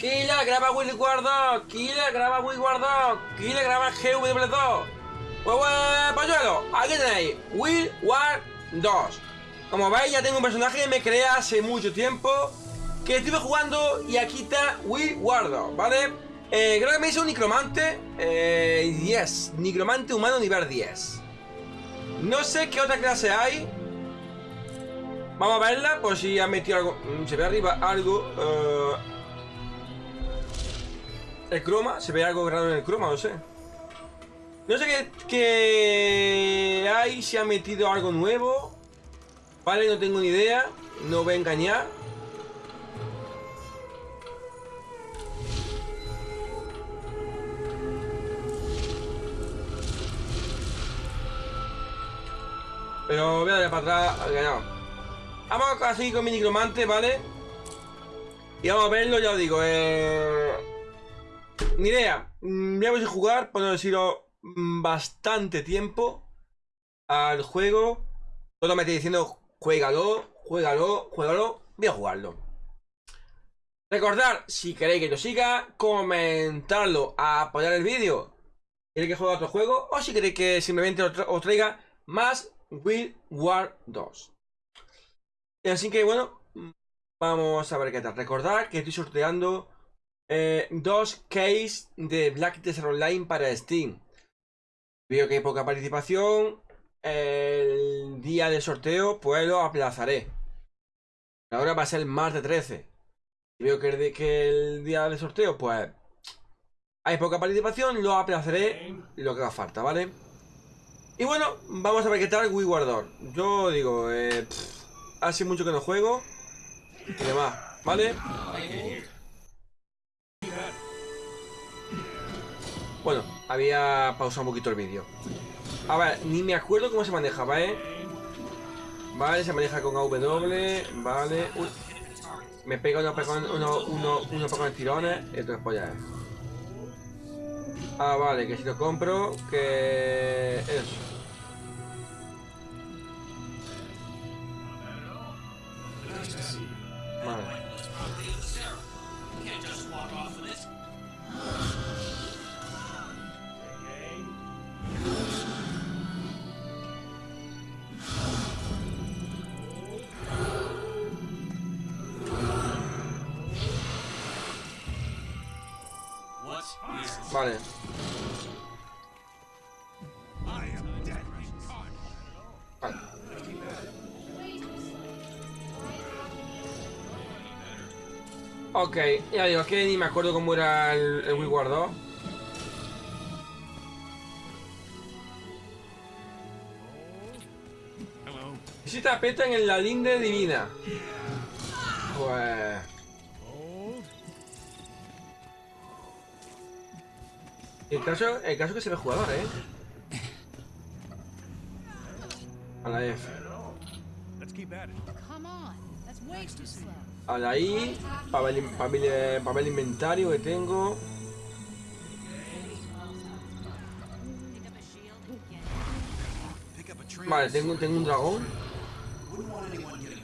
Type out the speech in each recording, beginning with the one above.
Kila graba Will War 2. Kila graba Will War 2. Kila graba GW2. Pues bueno, pañuelo, aquí tenéis Will War 2. Como veis, ya tengo un personaje que me creé hace mucho tiempo. Que estuve jugando y aquí está Will War 2, ¿vale? Eh, creo que me hizo un necromante. Eh, 10. Necromante humano nivel 10. No sé qué otra clase hay. Vamos a verla por si ha metido algo. Mm, Se ve arriba algo. eh, el croma. Se ve algo raro en el croma, no sé. No sé qué, hay. Si ha metido algo nuevo. Vale, no tengo ni idea. No voy a engañar. Pero voy a darle para atrás. que no. Vamos a seguir con mi necromante, ¿vale? Y vamos a verlo, ya os digo. Eh... Ni idea. Mm, Llevo sin jugar, por no decirlo, mm, bastante tiempo al juego. Todo me está diciendo, juégalo, juégalo, juégalo. Voy a jugarlo. Recordad, si queréis que yo siga, comentarlo, apoyar el vídeo. ¿Queréis que juegue a otro juego? O si queréis que simplemente os tra- os traiga más Will War 2. Así que bueno, vamos a ver qué tal. Recordad que estoy sorteando eh, dos case de Black Desert Online para Steam. Veo que hay poca participación. El día del sorteo, pues lo aplazaré. Ahora va a ser el martes 13. Si veo que el, de- día del sorteo, pues hay poca participación, lo aplazaré lo que haga falta, ¿vale? Y bueno, vamos a ver qué tal Wii Guardor. Yo digo, eh, hace mucho que no juego y demás, ¿vale? Bueno, había pausado un poquito el vídeo. A ver, ni me acuerdo cómo se manejaba, ¿eh? Vale, se maneja con AW, vale. Uy. Me pega uno, uno, uno, uno, con tirones y otro después ya es. Ah, vale, que si lo compro, que... Eso. Vale. Vale. Ok, ya digo, que ni me acuerdo cómo era el, el Wii War 2. Si te apretan en la linde divina. Pues... El caso, el caso que se ve jugador, ¿eh? A la F. A la I. Para el- el inventario que tengo. Vale, tengo, tengo un dragón. Wouldn't want anyone getting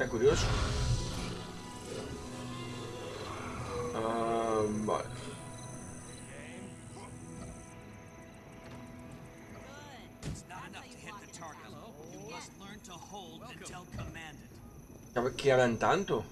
É curioso? Ah, bora. ¿Que hablan tanto?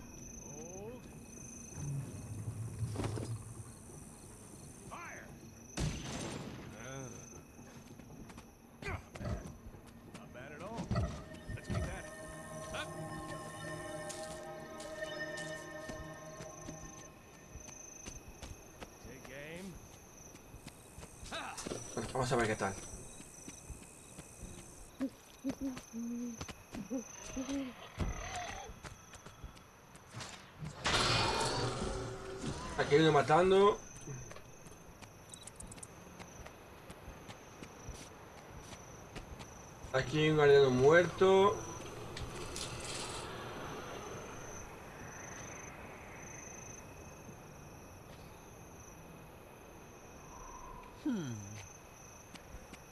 Aquí hay uno matando. Aquí hay un guardiano muerto.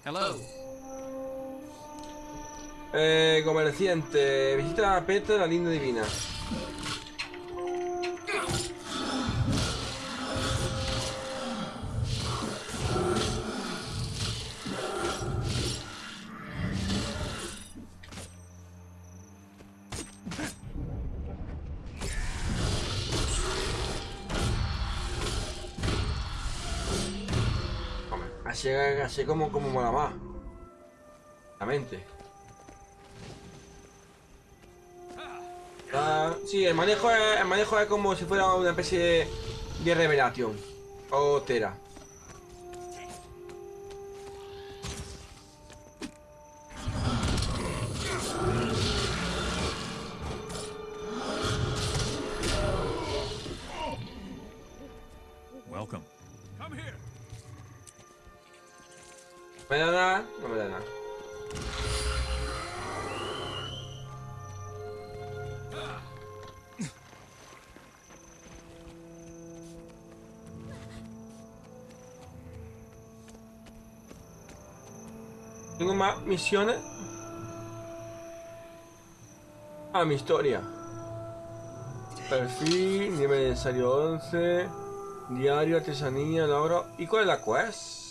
Hello. Eh, comerciante, visita a Petra, la linda divina. Así, como, como mola más. La mente. Ah, sí, el manejo, es, el manejo es como si fuera una especie de, de revelación. O tera. ¿Me da nada? No me da nada. Tengo más misiones. Ah, mi historia. Perfil, nivel necesario 11. Diario, artesanía, logro. ¿Y cuál es la quest?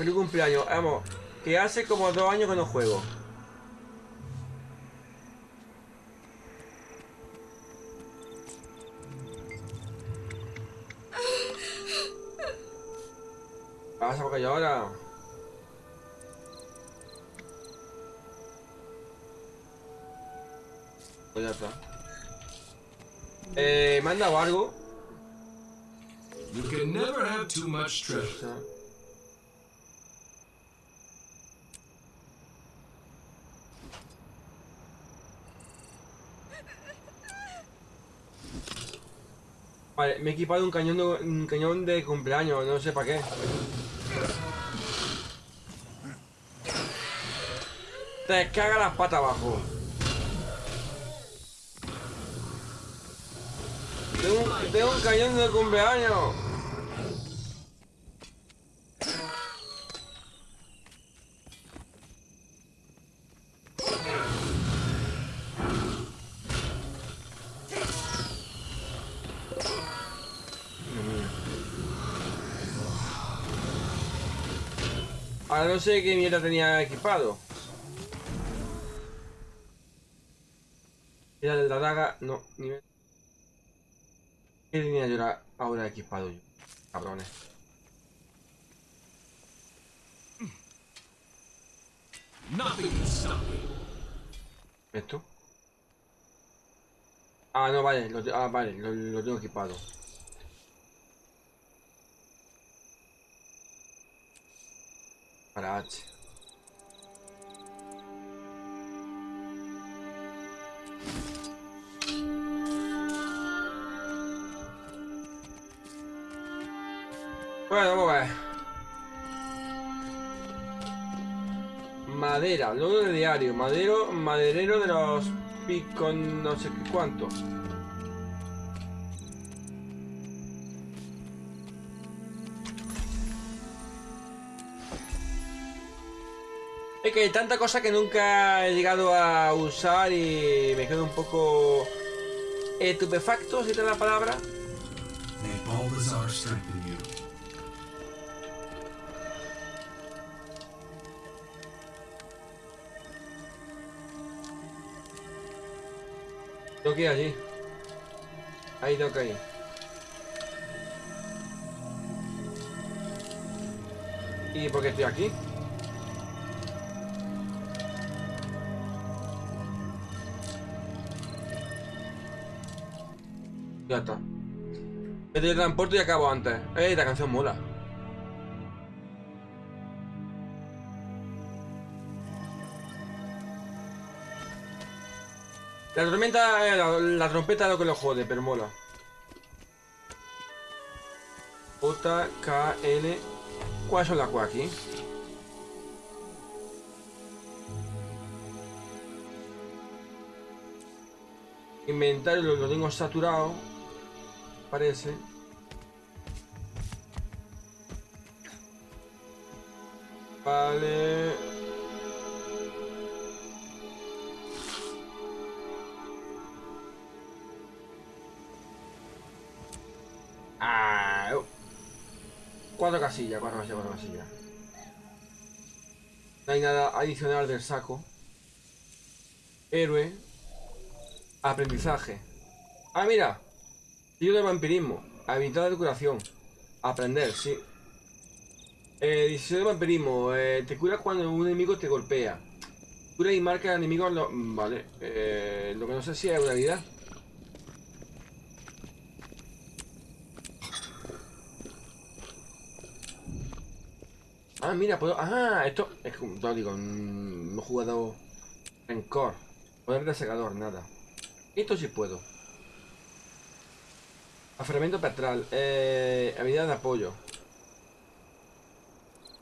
Feliz cumpleaños, vamos. Que hace como dos años que no juego. ¿Qué pasa porque ahora? Pues ya está. Eh, manda algo. You can never have too much treasure. Vale, me he equipado un cañón de, un cañón de cumpleaños, no sé para qué. Te caga las patas abajo. Tengo, un- tengo un cañón de cumpleaños. Ahora no sé qué mierda tenía equipado. Era la daga, no, nivel. ¿Qué tenía yo ahora- equipado yo? Cabrones. Me. ¿Esto? Ah, no, vale, ah, vale, lo tengo equipado. Para H. Bueno, vamos a ver. Madera, logro de diario, madero, maderero de los picos no sé qué cuánto. Es que hay tanta cosa que nunca he llegado a usar y me quedo un poco estupefacto, si te la palabra. Tengo que ir allí. Ahí tengo que ir. ¿Y por qué estoy aquí? Ya está. Me teletransporto y acabo antes. ¡Eh! La canción mola. La tormenta, eh, la, trompeta es lo que lo jode, pero mola. J, K, N. ¿Cuáles son las Q aquí? Inventario lo tengo saturado parece Vale. Ah, oh. Cuatro casillas, cuatro casillas, cuatro casillas. No hay nada adicional del saco. Héroe. Aprendizaje. Ah, mira. Tío de vampirismo. Habilidad de curación. Aprender, sí. Eh, decisión de vampirismo. Eh, te cura cuando un enemigo te golpea. Cura y marca al enemigo. Lo... Vale. Eh, lo que no sé si es una habilidad. Ah, mira, puedo... Ah, esto... Es como... No digo, no he jugado... Rencor. Poder de secador, nada. Esto sí puedo. Aferramiento petrol. Eh, habilidad de apoyo.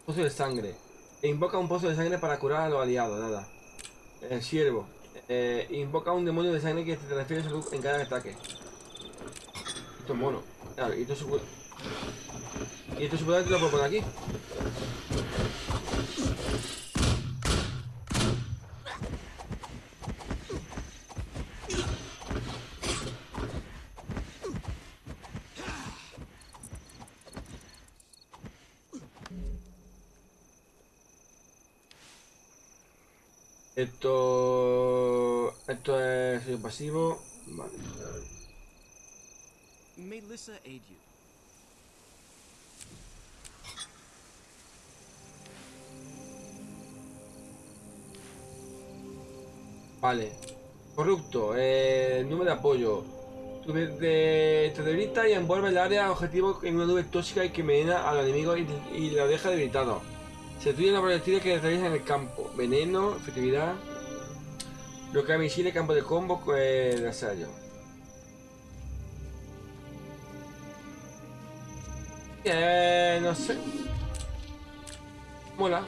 Pozo de sangre. Invoca un pozo de sangre para curar a los aliados, nada. El siervo. Eh, invoca un demonio de sangre que te refiere a salud en cada ataque. Esto es mono. Claro, y esto puede... Y esto supuestamente lo puedo poner aquí. Esto... Esto es pasivo. Vale. May Lissa aid you. Vale. Corrupto. Eh, número de apoyo. De- te debilita y envuelve el área objetivo en una nube tóxica y que envenena al enemigo y, y lo deja debilitado. Se destruye una proyectil que atraviesa en el campo. Veneno, efectividad. Bloquea misiles, campo de combo de asallo. Eh, no sé. Mola.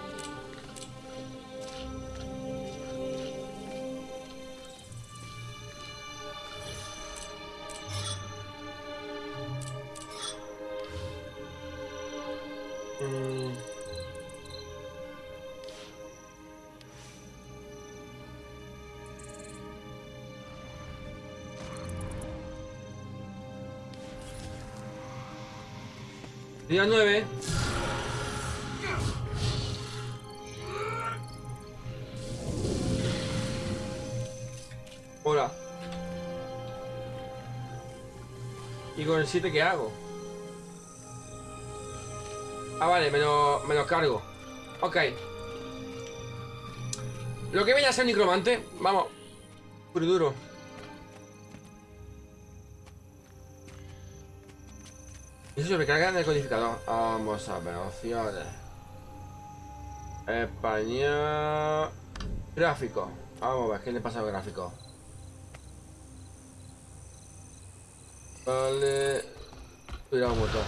¿Y con el 7 qué hago? Ah, vale, me lo, cargo. Ok. Lo que viene a ser necromante, vamos. Puro y duro. Eso se recarga en el codificador. Vamos a ver, opciones. Español. Gráfico. Vamos a ver, ¿qué le pasa al gráfico? Vale. Cuidado motor.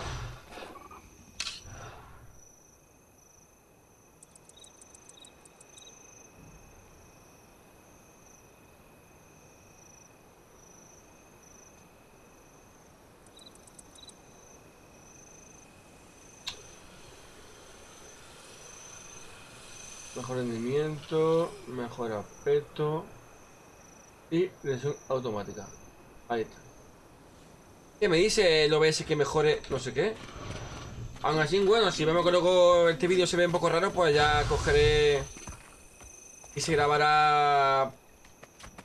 Mejor rendimiento, mejor aspecto y lesión automática. Ahí está. ¿Qué me dice el OBS que mejore no sé qué? Aún así, bueno, si vemos que luego este vídeo se ve un poco raro, pues ya cogeré y se grabará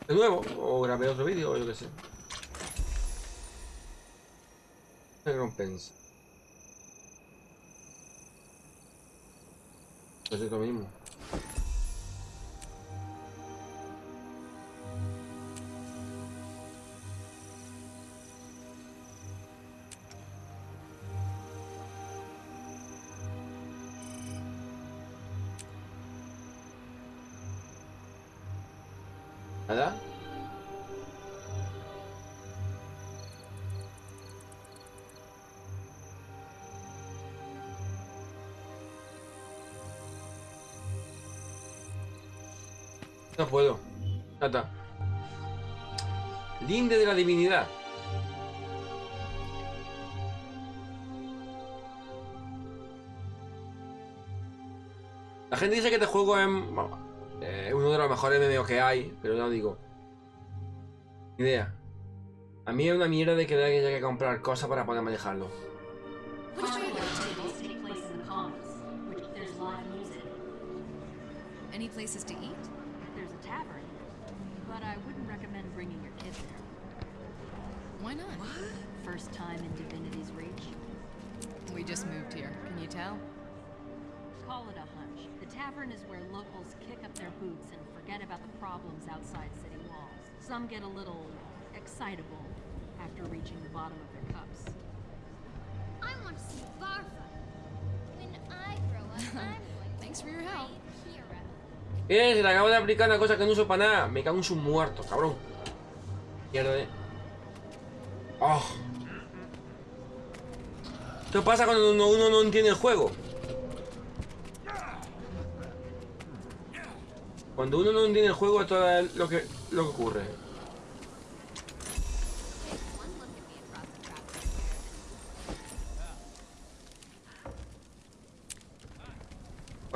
de nuevo o grabé otro vídeo o yo qué sé. Recompensa. Pues es lo mismo. Puedo. Ya está. Linde de la divinidad. La gente dice que este juego es eh, uno de los mejores MMO que hay, pero no digo. Idea. A mí es una mierda de que haya que comprar cosas para poder manejarlo. There's a tavern, but I wouldn't recommend bringing your kids there. Why not? First time in Divinity's Reach. We just moved here. Can you tell? Call it a hunch. The tavern is where locals kick up their boots and forget about the problems outside city walls. Some get a little excitable after reaching the bottom of their cups. I want to see Barfa. When I grow up, I'm going to Thanks for your be a help. Eh, se le acabo de aplicar una cosa que no uso para nada. Me cago en sus muertos, cabrón. Mierda, eh. Oh. Esto pasa cuando uno, uno no entiende el juego. Cuando uno no entiende el juego, esto es lo que, lo que ocurre.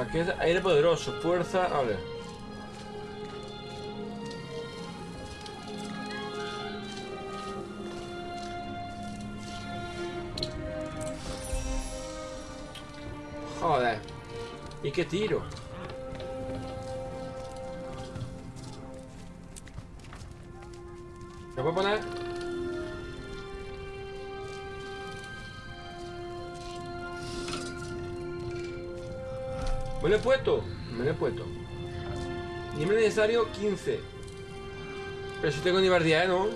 Chaqueta, aire poderoso, fuerza. A ver. Joder. ¿Y qué tiro? ¿Me puedo poner? Lo he puesto. Me lo he puesto. Nivel necesario 15. Pero si tengo nivel 10, ¿no?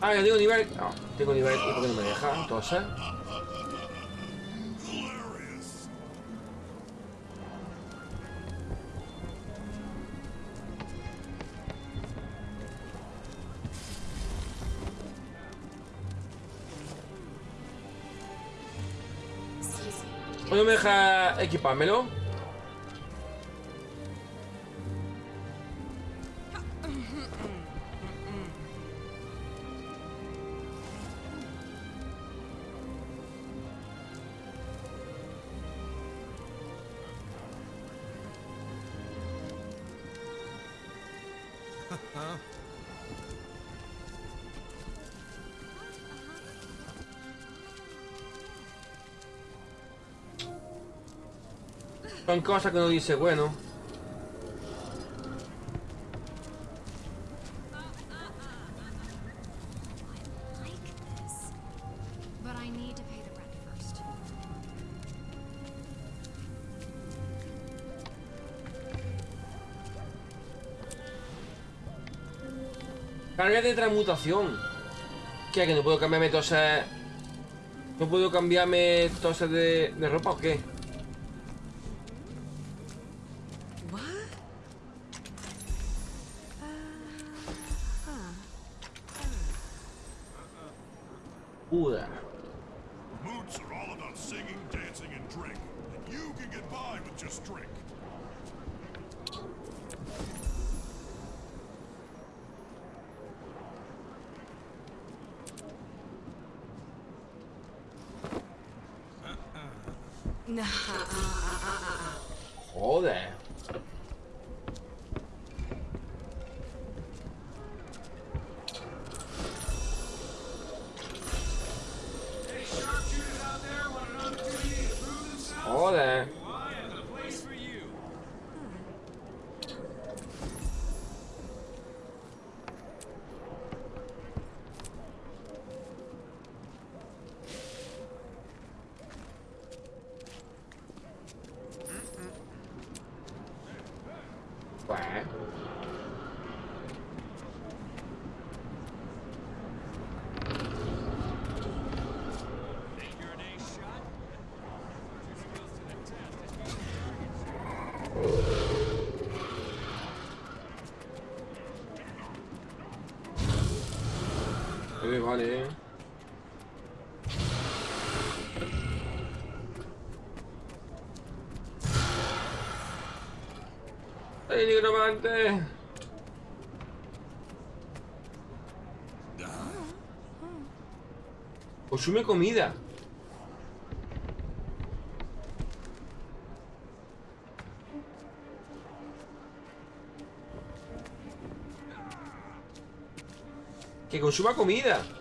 Ah, ya tengo nivel. No, tengo nivel. ¿Y por no me deja? Entonces. Deja Son cosas que uno dice, bueno. Carga de transmutación. ¿Qué? ¿Que no puedo cambiarme toses? ¿No puedo cambiarme de, de ropa o qué? Vale. ¡Ay, nigromante! Consume comida. Que consuma comida.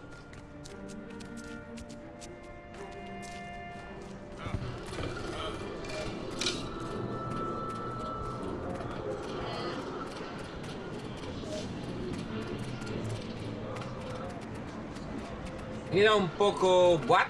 Era un poco... ¿What?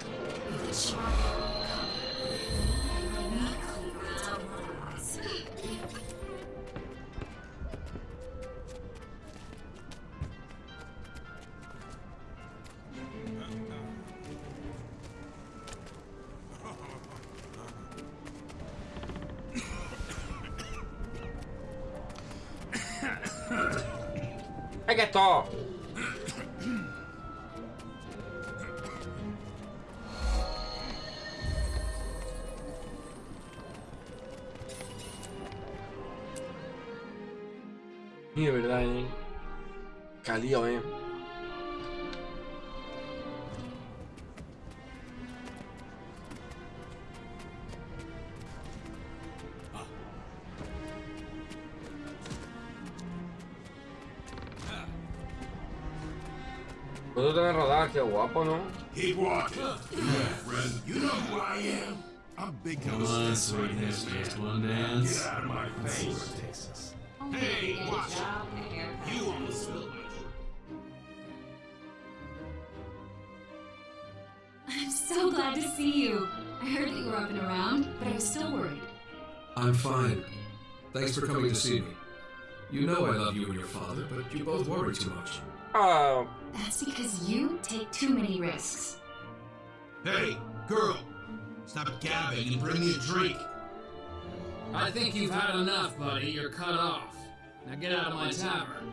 Who I am. I'm big Come on, sweetness, just one dance. Get out of my face. Hey, watch You almost spilled my I'm so glad to see you. I heard that you were up and around, but I was still worried. I'm fine. Thanks for coming to see me. You know I love you and your father, but you both worry too much. Ah, That's because you take too many risks. Hey, girl. Stop gabbing and bring me a drink. I think you've had enough, buddy. You're cut off. Now get out of my tavern.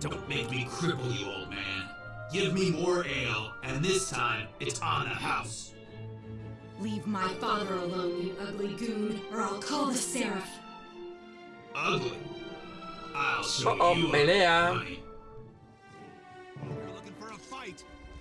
Don't make me cripple you, old man. Give me more ale, and this time it's on the house. Leave my father alone, you ugly goon, or I'll call the Seraph. Ugly. I'll show Uh-oh, you. pelea.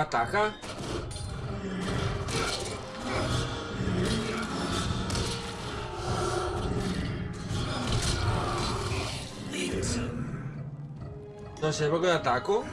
Ataca. No sé por qué ataco.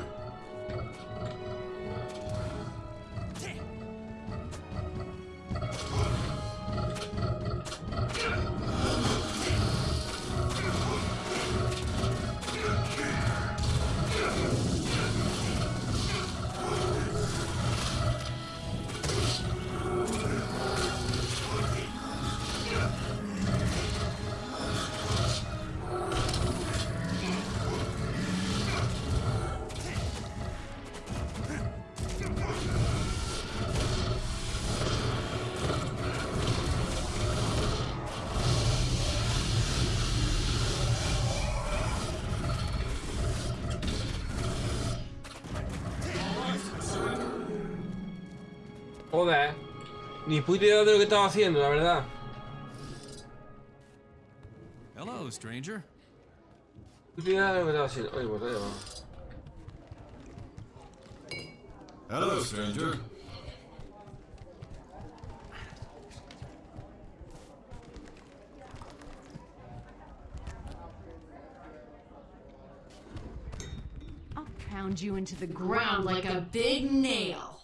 Joder. Ni puta idea de lo que estaba haciendo, la verdad. Hello, stranger. Puta idea de lo que estaba haciendo. Oye, pues ya va. Hello, stranger. I'll pound you into the Ground like a big nail.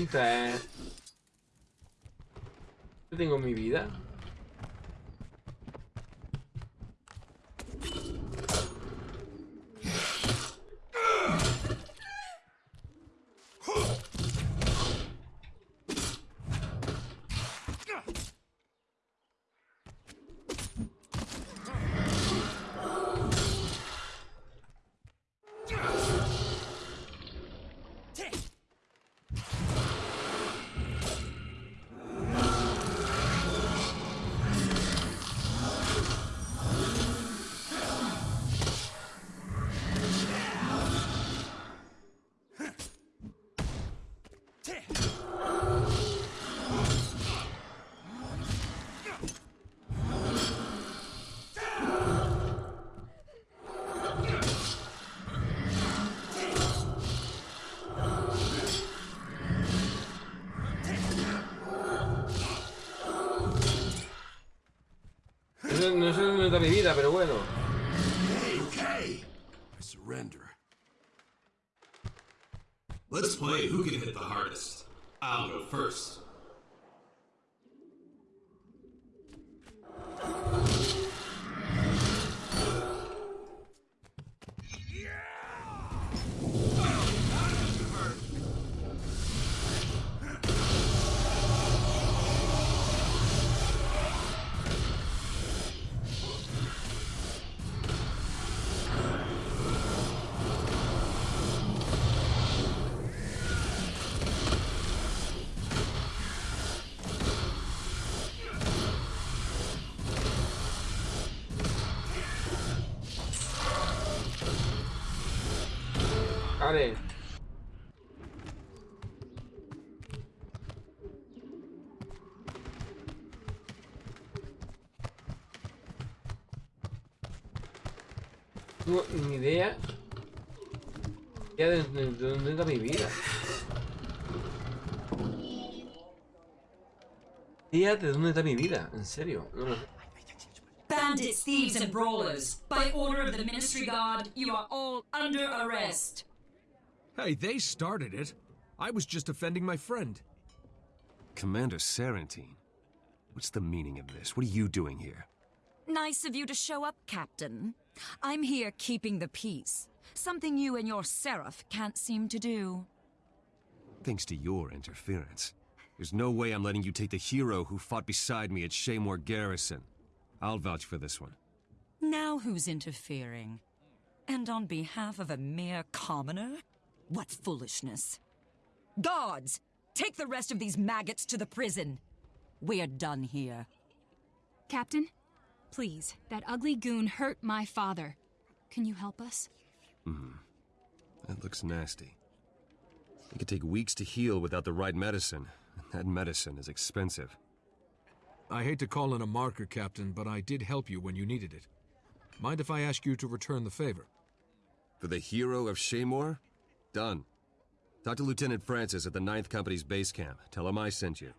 Eh. Yo tengo mi vida. Pero bueno. Vale. No tengo ni idea. Ya de, de- de dónde está mi vida. Idea de dónde está mi vida, en serio. No lo sé. Bandits, thieves, and brawlers. By order of the Ministry Guard, you are all under arrest. Hey, they started it. I was just defending my friend. Commander Serentine, what's the meaning of this? What are you doing here? Nice of you to show up, Captain. I'm here keeping the peace. Something you and your Seraph can't seem to do. Thanks to your interference. There's no way I'm letting you take the hero who fought beside me at Shaymore Garrison. I'll vouch for this one. Now who's interfering? And on behalf of a mere commoner? What foolishness. Guards, take the rest of these maggots to the prison. We're done here. Captain, please, that ugly goon hurt my father. Can you help us? Hmm. That looks nasty. It could take weeks to heal without the right medicine. and That medicine is expensive. I hate to call in a marker, Captain, but I did help you when you needed it. Mind if I ask you to return the favor? For the hero of Shaymore? Done. Talk to Lieutenant Francis at the 9th Company's base camp. Tell him I sent you.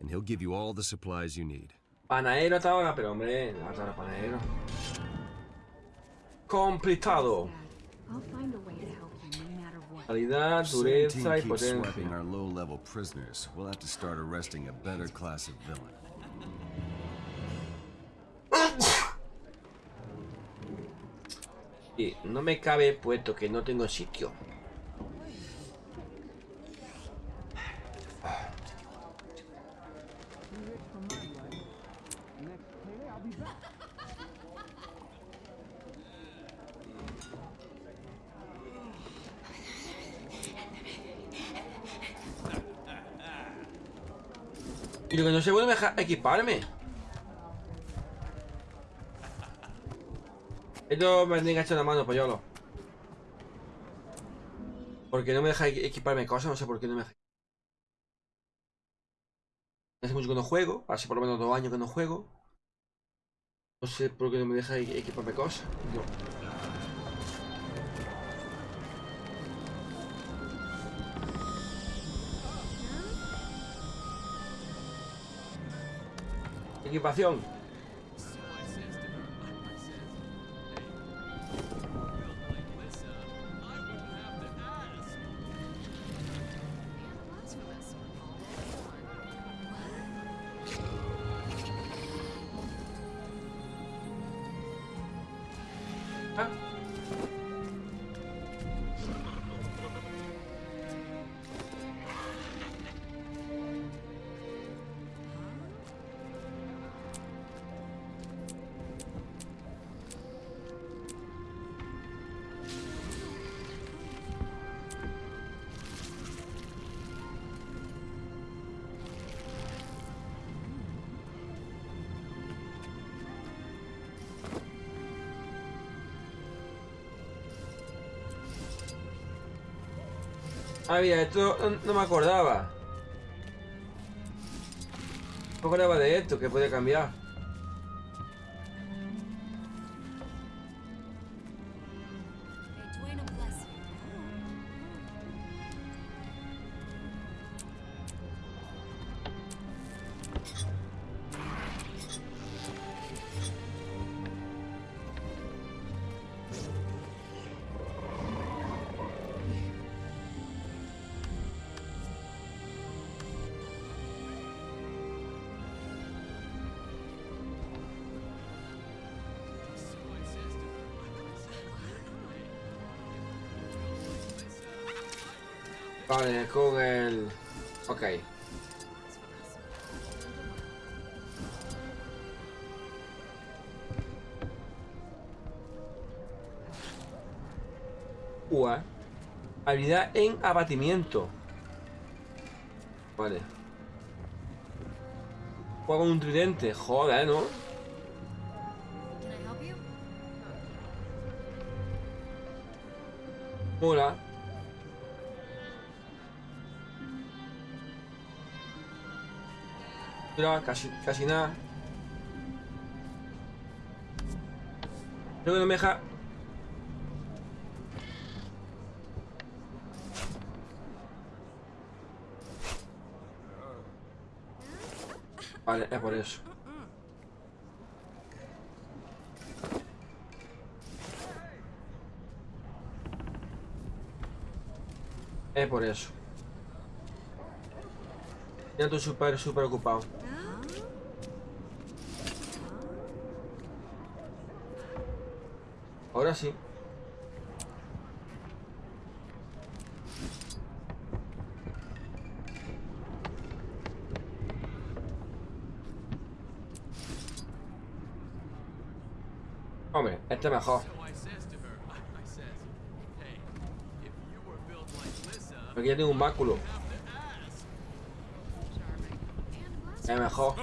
And he'll give you all the supplies you need. Panadero hasta ahora, pero hombre, hasta ahora panadero. Completado. I'll find a way to help you no matter what. Calidad, Sarantine dureza y keeps swiping potencia. our low-level prisoners. We'll have to start arresting a better class of villain. Sí, no me cabe puesto que no tengo sitio. Y lo que no sé, bueno, me deja equiparme. Esto me tendría que la mano, pollo. Porque no me deja equiparme cosas, no sé por qué no me deja. Hace mucho que no juego, hace por lo menos dos años que no juego. No sé por qué no me deja equiparme cosas. Equipación. Ah, mira, esto no, me acordaba. No me acordaba de esto, que puede cambiar. Con el... Ok. Ua. Habilidad en abatimiento. Vale. Juega con un tridente. Joder, ¿no? Mola. Mira, casi, casi nada. Creo no me deja. Vale, es por eso. Es por eso. Ya estoy súper, súper ocupado. Ahora sí. Hombre, este mejor. Aquí ya tengo un báculo. Es mejor.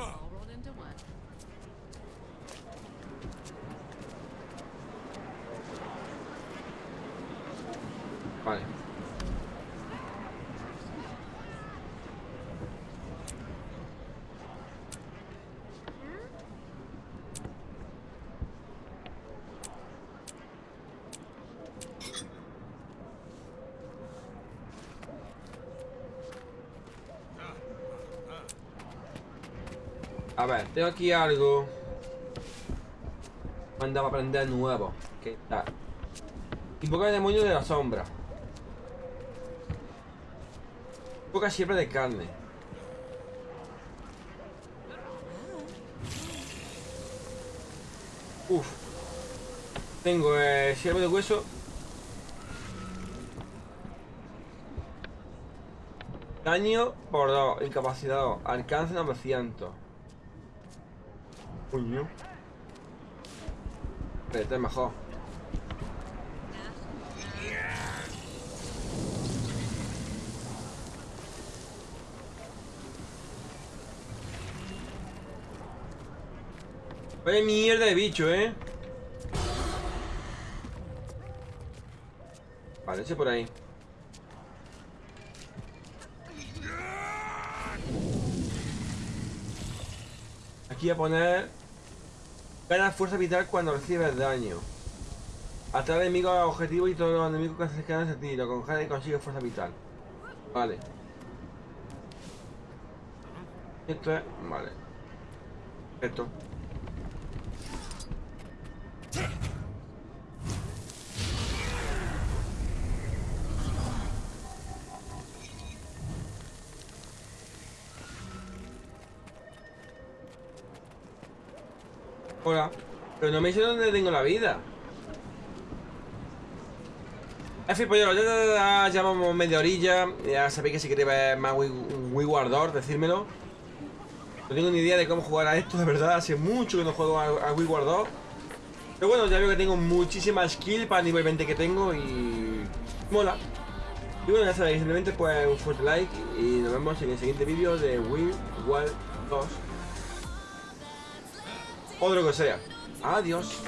Vale. A ver, tengo aquí algo. Manda para aprender nuevo. ¿Qué tal? Invoca el demonio de la sombra. Invoca siempre de carne. Uf. Tengo eh, siervo de hueso. Daño por 2, incapacidad, alcance 900. Coño. Este es mejor. Vaya mierda de bicho, eh. Vale, ese por ahí. Aquí a poner... Gana fuerza vital cuando recibes daño. Atrae enemigos a objetivo y todos los enemigos que se acercan a ti. Lo congela y consigue fuerza vital. Vale. Esto es... Vale. Esto. Hola. Pero no me dice dónde tengo la vida. En fin, pues ya, ya, media orilla. Ya sabéis que si queréis ver más Wii Wii War 2, decírmelo. No tengo ni idea de cómo jugar a esto, de verdad. Hace mucho que no juego a, a Wii War 2. Pero bueno, ya veo que tengo muchísima skill para el nivel 20 que tengo y... Mola. Y bueno, ya sabéis, simplemente pues un fuerte like y nos vemos en el siguiente vídeo de Wii War 2. O de lo que sea. Adiós.